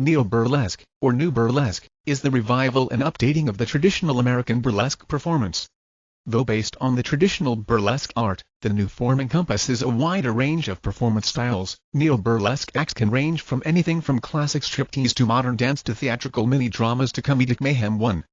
Neo-burlesque, or new burlesque, is the revival and updating of the traditional American burlesque performance. Though based on the traditional burlesque art, the new form encompasses a wider range of performance styles. Neo-burlesque acts can range from anything from classic striptease to modern dance to theatrical mini-dramas to comedic mayhem 1.